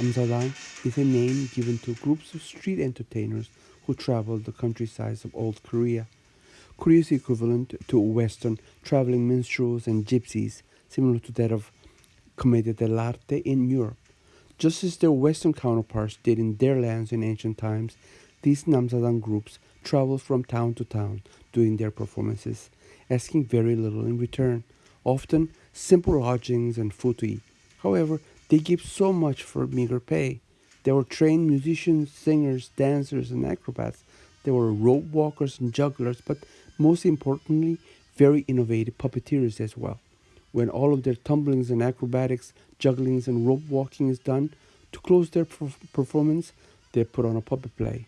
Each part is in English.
Namsadang is a name given to groups of street entertainers who travel the countrysides of old Korea. Korea's equivalent to Western traveling minstrels and gypsies, similar to that of Commedia dell'arte in Europe. Just as their Western counterparts did in their lands in ancient times, these Namsadang groups travel from town to town doing their performances, asking very little in return, often simple lodgings and food to eat. However, they give so much for meager pay. There were trained musicians, singers, dancers, and acrobats. There were rope walkers and jugglers, but most importantly, very innovative puppeteers as well. When all of their tumblings and acrobatics, jugglings, and rope walking is done, to close their performance, they put on a puppet play.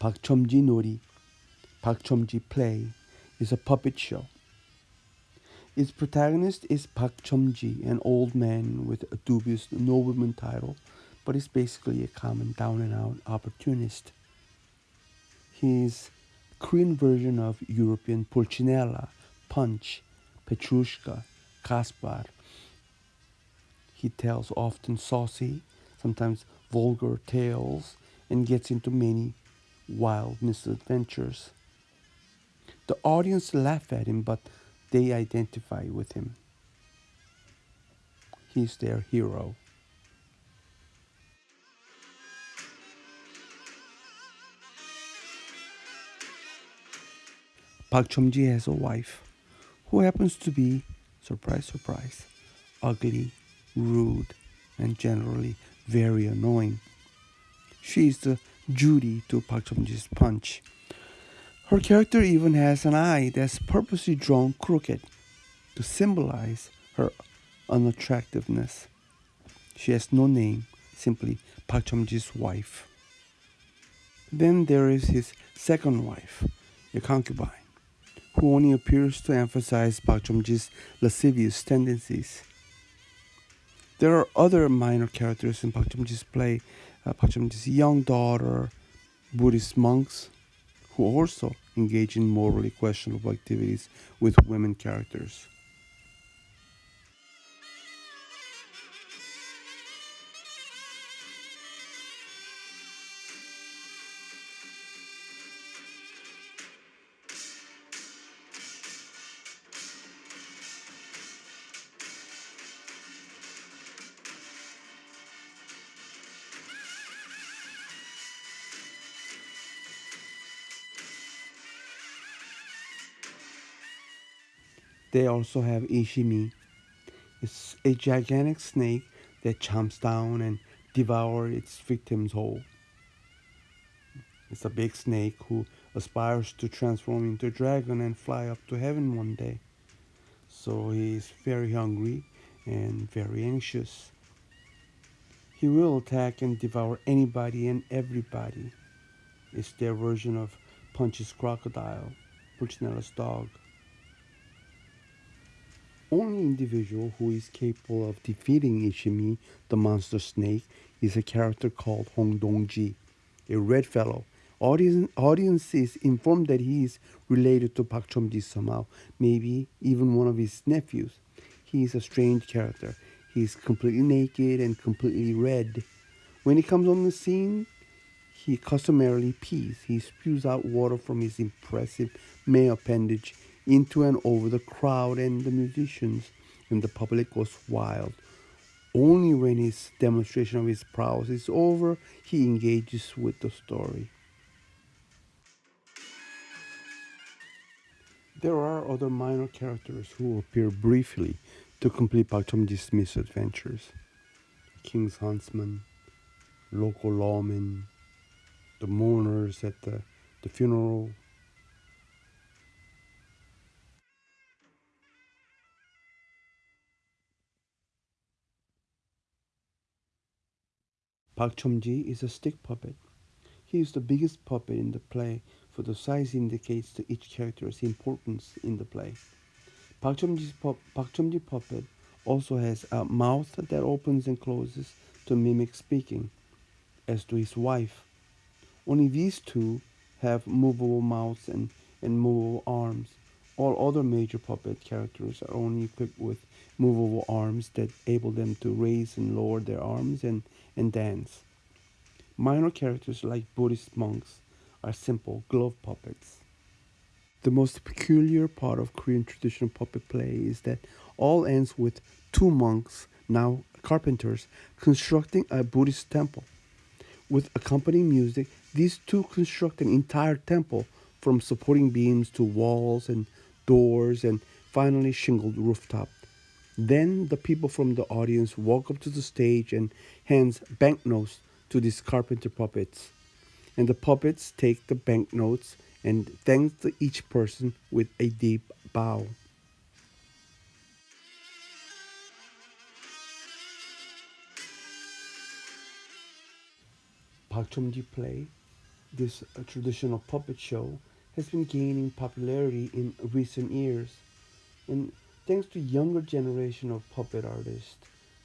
Chomji Nori, Chomji Play, is a puppet show. Its protagonist is Pak Chomji, an old man with a dubious nobleman title, but is basically a common down and out opportunist. He's Korean version of European Pulcinella, Punch, Petrushka, Kaspar. He tells often saucy, sometimes vulgar tales and gets into many wild misadventures. The audience laugh at him, but they identify with him. He's their hero. Pak Chomji has a wife who happens to be, surprise, surprise, ugly, rude, and generally very annoying. She is the Judy to Pak Chomji's punch. Her character even has an eye that's purposely drawn crooked to symbolize her unattractiveness. She has no name, simply Pak Chomji's wife. Then there is his second wife, a concubine, who only appears to emphasize Pak Chomji's lascivious tendencies. There are other minor characters in Pak Chomji's play, uh, Pak Chomji's young daughter, Buddhist monks, who also engage in morally questionable activities with women characters. They also have Ishimi. It's a gigantic snake that chomps down and devours its victims whole. It's a big snake who aspires to transform into a dragon and fly up to heaven one day. So he is very hungry and very anxious. He will attack and devour anybody and everybody. It's their version of Punch's crocodile, Pulcinella's dog only individual who is capable of defeating Ishimi, the monster snake, is a character called Hong Dong-ji, a red fellow. Audience, is informed that he is related to Pak Chom-ji somehow, maybe even one of his nephews. He is a strange character. He is completely naked and completely red. When he comes on the scene, he customarily pees. He spews out water from his impressive male appendage into and over the crowd and the musicians, and the public goes wild. Only when his demonstration of his prowess is over, he engages with the story. There are other minor characters who appear briefly to complete Pak misadventures. King's huntsman, local lawmen, the mourners at the, the funeral, Pak Chomji is a stick puppet. He is the biggest puppet in the play, for the size indicates to each character's importance in the play. Pak Chomji puppet also has a mouth that opens and closes to mimic speaking, as do his wife. Only these two have movable mouths and, and movable arms. All other major puppet characters are only equipped with movable arms that enable them to raise and lower their arms and, and dance. Minor characters like Buddhist monks are simple glove puppets. The most peculiar part of Korean traditional puppet play is that all ends with two monks, now carpenters, constructing a Buddhist temple. With accompanying music, these two construct an entire temple from supporting beams to walls and doors and finally shingled rooftop. Then the people from the audience walk up to the stage and hands banknotes to these carpenter puppets. And the puppets take the banknotes and thank each person with a deep bow. Pakchomji play, this uh, traditional puppet show, has been gaining popularity in recent years. And thanks to younger generation of puppet artists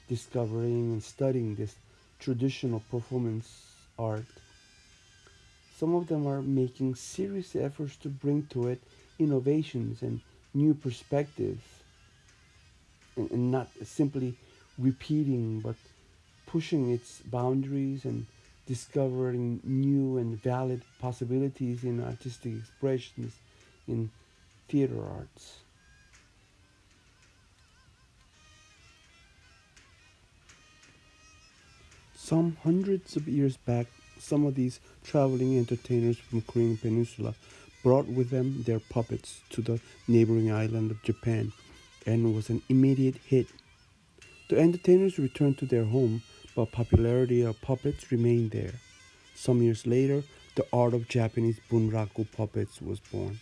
discovering and studying this traditional performance art, some of them are making serious efforts to bring to it innovations and new perspectives and, and not simply repeating but pushing its boundaries and discovering new and valid possibilities in artistic expressions in theater arts. Some hundreds of years back, some of these traveling entertainers from the Korean Peninsula brought with them their puppets to the neighboring island of Japan and was an immediate hit. The entertainers returned to their home but popularity of puppets remained there. Some years later, the art of Japanese bunraku puppets was born.